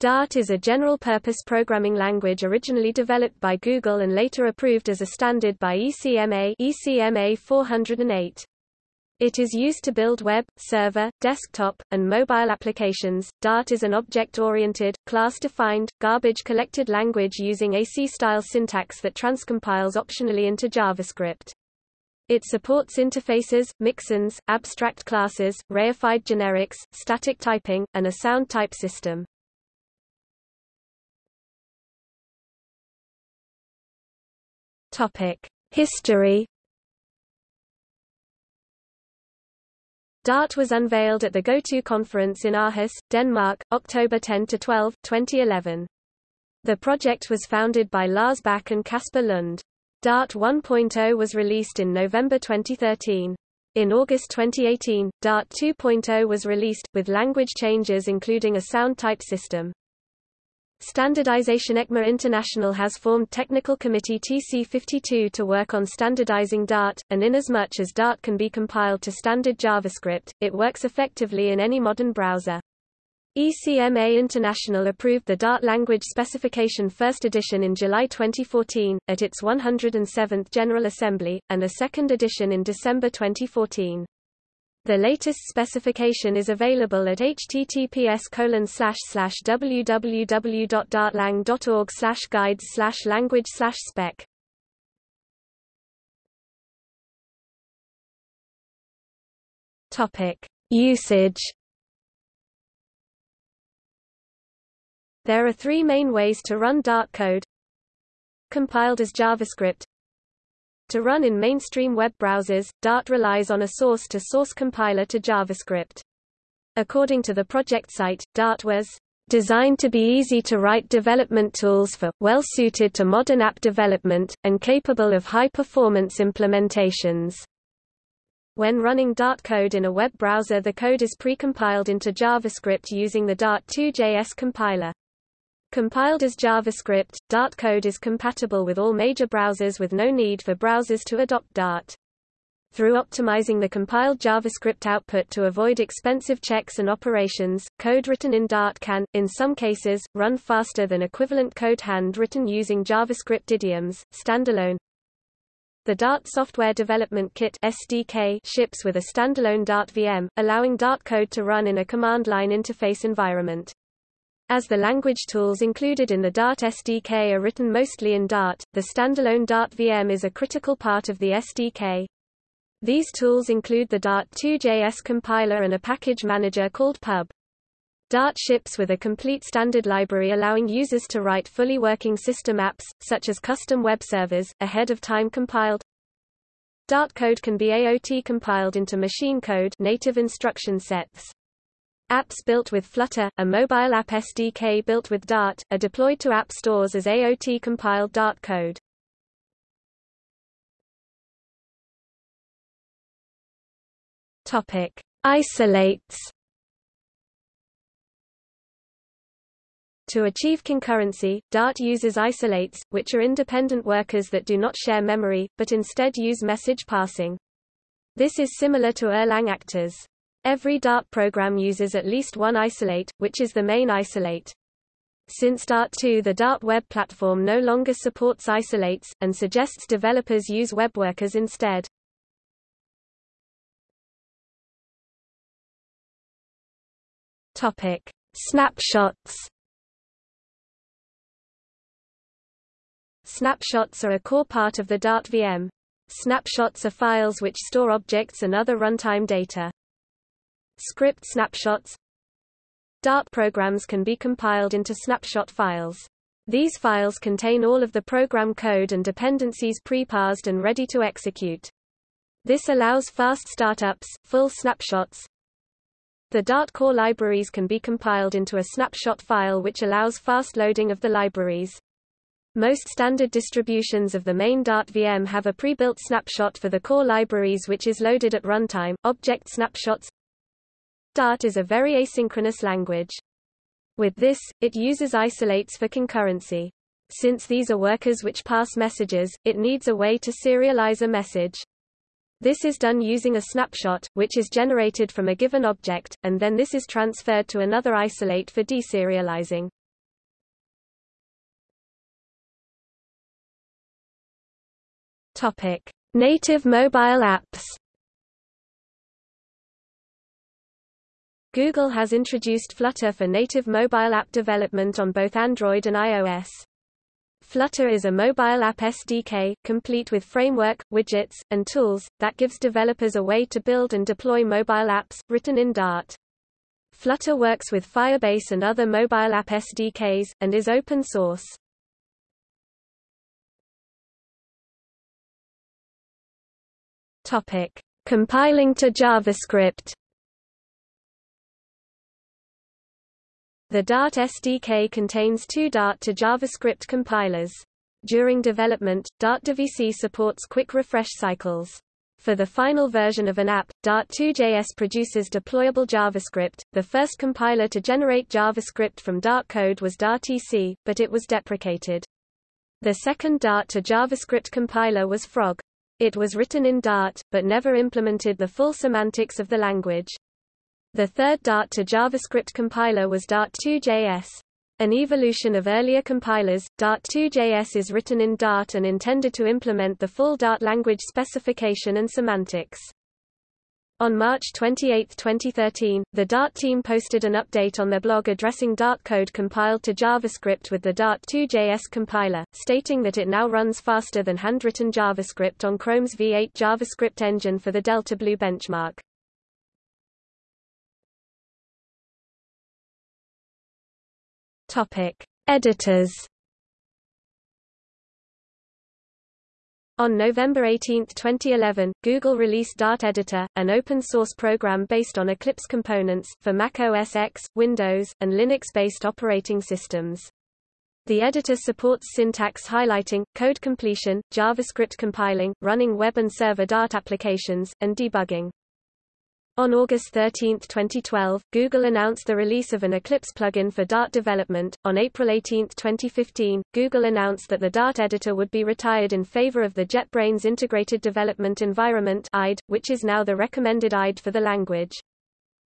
Dart is a general-purpose programming language originally developed by Google and later approved as a standard by ECMA, ECMA 408. It is used to build web, server, desktop, and mobile applications. Dart is an object-oriented, class-defined, garbage-collected language using a C-style syntax that transcompiles optionally into JavaScript. It supports interfaces, mixins, abstract classes, reified generics, static typing, and a sound type system. History. Dart was unveiled at the GoTo conference in Aarhus, Denmark, October 10 to 12, 2011. The project was founded by Lars Bak and Kasper Lund. Dart 1.0 was released in November 2013. In August 2018, Dart 2.0 was released, with language changes including a sound type system. Standardization ECMA International has formed Technical Committee TC52 to work on standardizing Dart, and inasmuch as Dart can be compiled to standard JavaScript, it works effectively in any modern browser. ECMA International approved the Dart language specification first edition in July 2014, at its 107th General Assembly, and a second edition in December 2014. The latest specification is available at https www.dartlang.org guides language spec. Topic: Usage. There are three main ways to run Dart code. Compiled as JavaScript, to run in mainstream web browsers, Dart relies on a source-to-source -source compiler to JavaScript. According to the project site, Dart was designed to be easy to write development tools for, well suited to modern app development, and capable of high-performance implementations. When running Dart code in a web browser the code is precompiled into JavaScript using the Dart2.js compiler. Compiled as JavaScript, Dart code is compatible with all major browsers with no need for browsers to adopt Dart. Through optimizing the compiled JavaScript output to avoid expensive checks and operations, code written in Dart can, in some cases, run faster than equivalent code hand-written using JavaScript idioms, standalone. The Dart Software Development Kit SDK ships with a standalone Dart VM, allowing Dart code to run in a command line interface environment. As the language tools included in the Dart SDK are written mostly in Dart, the standalone Dart VM is a critical part of the SDK. These tools include the Dart2.js compiler and a package manager called pub. Dart ships with a complete standard library allowing users to write fully working system apps, such as custom web servers, ahead of time compiled. Dart code can be AOT compiled into machine code native instruction sets. Apps built with Flutter, a mobile app SDK built with Dart, are deployed to app stores as AOT-compiled Dart code. Topic: Isolates. To achieve concurrency, Dart uses isolates, which are independent workers that do not share memory, but instead use message passing. This is similar to Erlang actors. Every Dart program uses at least one isolate, which is the main isolate. Since Dart 2 the Dart web platform no longer supports isolates, and suggests developers use web workers instead. Topic. Snapshots Snapshots are a core part of the Dart VM. Snapshots are files which store objects and other runtime data. Script snapshots Dart programs can be compiled into snapshot files. These files contain all of the program code and dependencies pre-parsed and ready to execute. This allows fast startups, full snapshots. The Dart core libraries can be compiled into a snapshot file which allows fast loading of the libraries. Most standard distributions of the main Dart VM have a pre-built snapshot for the core libraries which is loaded at runtime. Object snapshots Dart is a very asynchronous language. With this, it uses isolates for concurrency. Since these are workers which pass messages, it needs a way to serialize a message. This is done using a snapshot, which is generated from a given object, and then this is transferred to another isolate for deserializing. Topic: Native mobile apps. Google has introduced Flutter for native mobile app development on both Android and iOS. Flutter is a mobile app SDK, complete with framework, widgets, and tools, that gives developers a way to build and deploy mobile apps, written in Dart. Flutter works with Firebase and other mobile app SDKs, and is open source. Topic. Compiling to JavaScript The Dart SDK contains two Dart to JavaScript compilers. During development, dartdevc supports quick refresh cycles. For the final version of an app, Dart2JS produces deployable JavaScript. The first compiler to generate JavaScript from Dart code was Dart-EC, but it was deprecated. The second Dart to JavaScript compiler was Frog. It was written in Dart, but never implemented the full semantics of the language. The third Dart to JavaScript compiler was Dart2JS. An evolution of earlier compilers, Dart2JS is written in Dart and intended to implement the full Dart language specification and semantics. On March 28, 2013, the Dart team posted an update on their blog addressing Dart code compiled to JavaScript with the Dart2JS compiler, stating that it now runs faster than handwritten JavaScript on Chrome's V8 JavaScript engine for the Delta Blue benchmark. Topic: Editors. On November 18, 2011, Google released Dart Editor, an open-source program based on Eclipse components, for Mac OS X, Windows, and Linux-based operating systems. The editor supports syntax highlighting, code completion, JavaScript compiling, running web and server Dart applications, and debugging. On August 13, 2012, Google announced the release of an Eclipse plugin for Dart development. On April 18, 2015, Google announced that the Dart editor would be retired in favor of the JetBrains Integrated Development Environment (IDE), which is now the recommended IDE for the language.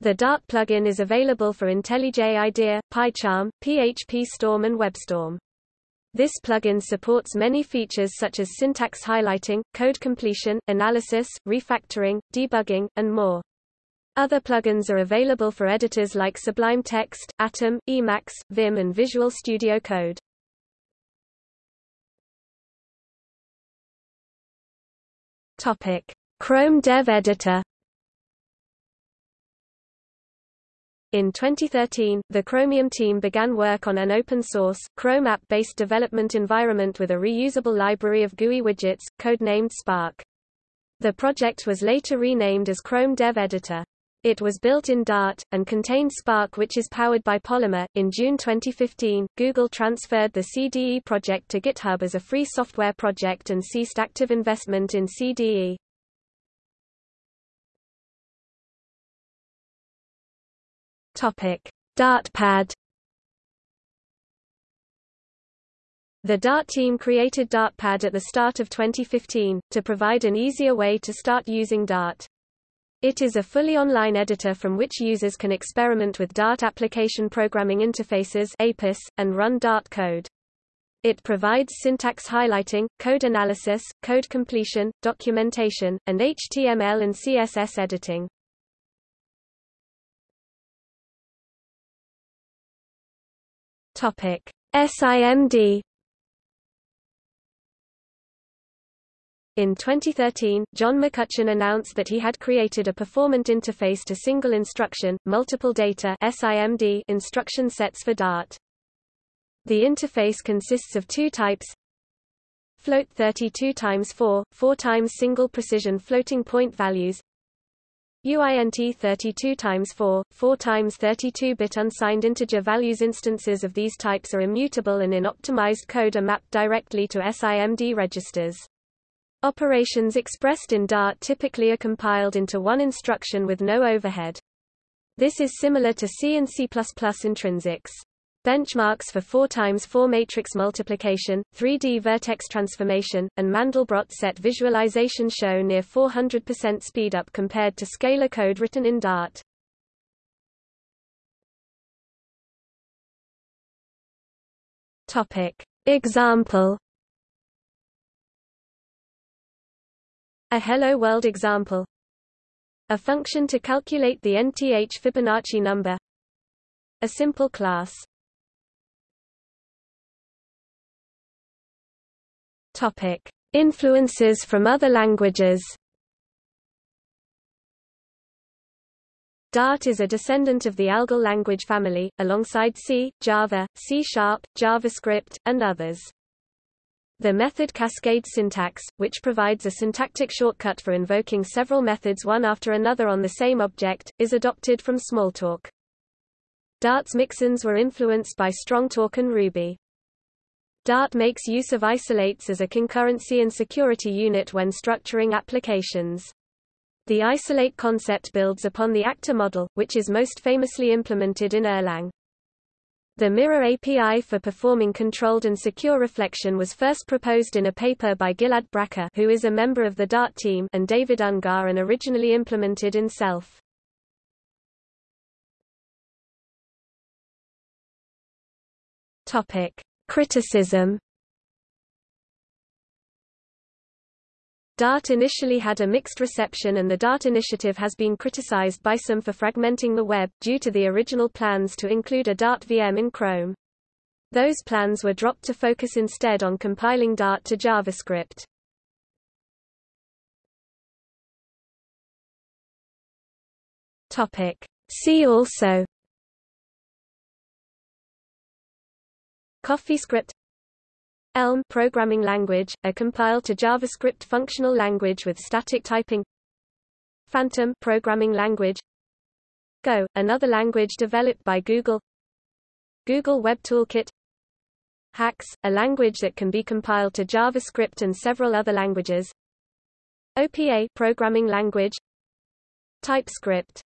The Dart plugin is available for IntelliJ IDEA, PyCharm, PHP Storm and WebStorm. This plugin supports many features such as syntax highlighting, code completion, analysis, refactoring, debugging, and more. Other plugins are available for editors like Sublime Text, Atom, Emacs, Vim and Visual Studio Code. Topic: Chrome Dev Editor. In 2013, the Chromium team began work on an open-source, Chrome app-based development environment with a reusable library of GUI widgets, codenamed Spark. The project was later renamed as Chrome Dev Editor. It was built in Dart, and contained Spark which is powered by Polymer. In June 2015, Google transferred the CDE project to GitHub as a free software project and ceased active investment in CDE. Topic: Dartpad The Dart team created Dartpad at the start of 2015, to provide an easier way to start using Dart. It is a fully online editor from which users can experiment with Dart application programming interfaces APIS, and run Dart code. It provides syntax highlighting, code analysis, code completion, documentation, and HTML and CSS editing. Topic: SIMD In 2013, John McCutcheon announced that he had created a performant interface to single instruction, multiple data SIMD instruction sets for Dart. The interface consists of two types float 32 times 4, 4 times single precision floating point values UINT 32 times 4, 4 times 32-bit unsigned integer values instances of these types are immutable and in optimized code are mapped directly to SIMD registers. Operations expressed in Dart typically are compiled into one instruction with no overhead. This is similar to C and C++ intrinsics. Benchmarks for 4 times 4 matrix multiplication, 3D vertex transformation, and Mandelbrot set visualization show near 400% speedup compared to scalar code written in Dart. Topic. Example A Hello World example. A function to calculate the nth Fibonacci number. A simple class. Topic: Influences from other languages. Dart is a descendant of the ALGOL language family, alongside C, Java, C-sharp, JavaScript, and others. The method cascade syntax, which provides a syntactic shortcut for invoking several methods one after another on the same object, is adopted from Smalltalk. Dart's mixins were influenced by Strongtalk and Ruby. Dart makes use of isolates as a concurrency and security unit when structuring applications. The isolate concept builds upon the actor model, which is most famously implemented in Erlang. The Mirror API for performing controlled and secure reflection was first proposed in a paper by Gilad Bracha who is a member of the Dart team and David Ungar and originally implemented in Self. Criticism Dart initially had a mixed reception and the Dart initiative has been criticized by some for fragmenting the web, due to the original plans to include a Dart VM in Chrome. Those plans were dropped to focus instead on compiling Dart to JavaScript. See also CoffeeScript Elm programming language, a compiled to JavaScript functional language with static typing. Fantom programming language. Go, another language developed by Google. Google Web Toolkit. Haxe, a language that can be compiled to JavaScript and several other languages. OPA programming language. TypeScript